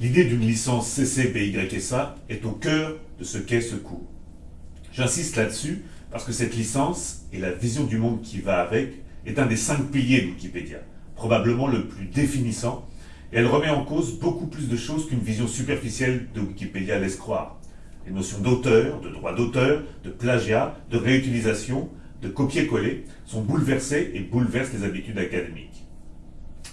L'idée d'une licence CC-BY-SA est au cœur de ce qu'est ce cours. J'insiste là-dessus parce que cette licence et la vision du monde qui va avec est un des cinq piliers de Wikipédia, probablement le plus définissant, et elle remet en cause beaucoup plus de choses qu'une vision superficielle de Wikipédia laisse croire. Les notions d'auteur, de droit d'auteur, de plagiat, de réutilisation, de copier-coller sont bouleversées et bouleversent les habitudes académiques.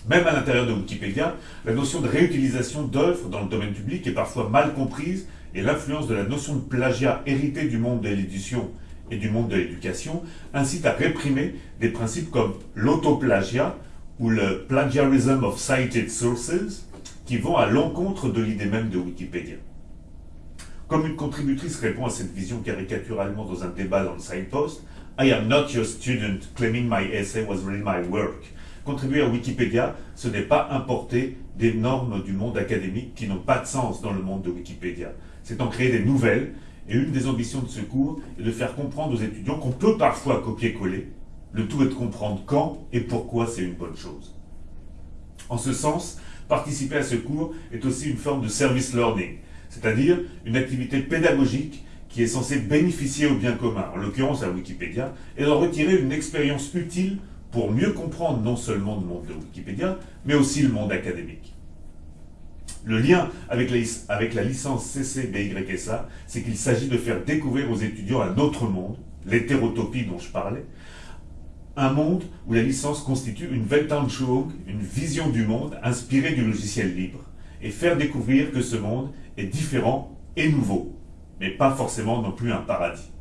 Même à l'intérieur de Wikipédia, la notion de réutilisation d'œuvres dans le domaine public est parfois mal comprise et l'influence de la notion de plagiat héritée du monde de l'édition et du monde de l'éducation incite à réprimer des principes comme l'autoplagiat ou le plagiarism of cited sources qui vont à l'encontre de l'idée même de Wikipédia. Comme une contributrice répond à cette vision caricaturalement dans un débat dans le Signpost, I am not your student claiming my essay was really my work. Contribuer à Wikipédia, ce n'est pas importer des normes du monde académique qui n'ont pas de sens dans le monde de Wikipédia. C'est en créer des nouvelles, et une des ambitions de ce cours est de faire comprendre aux étudiants qu'on peut parfois copier-coller. Le tout est de comprendre quand et pourquoi c'est une bonne chose. En ce sens, participer à ce cours est aussi une forme de service learning, c'est-à-dire une activité pédagogique qui est censée bénéficier au bien commun, en l'occurrence à Wikipédia, et d'en retirer une expérience utile pour mieux comprendre non seulement le monde de Wikipédia, mais aussi le monde académique. Le lien avec la, avec la licence CC-BYSA, c'est qu'il s'agit de faire découvrir aux étudiants un autre monde, l'hétérotopie dont je parlais, un monde où la licence constitue une Weltanschauung, une vision du monde inspirée du logiciel libre, et faire découvrir que ce monde est différent et nouveau, mais pas forcément non plus un paradis.